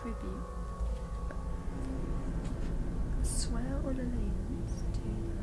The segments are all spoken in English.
tribute. Swear all allegiance to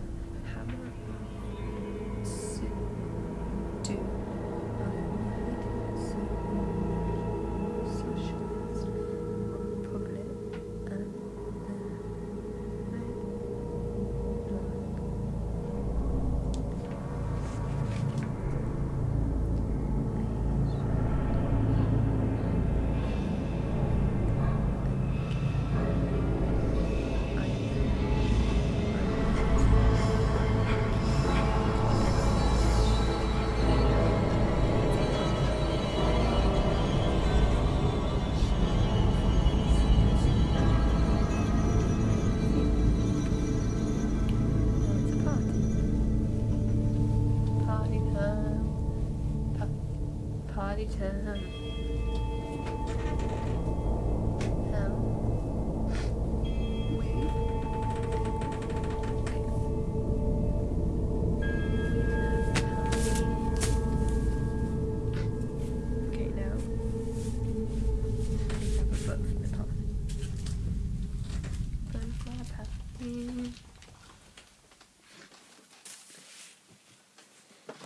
party time. Now we Okay, now we have a book for the party. Book for the party.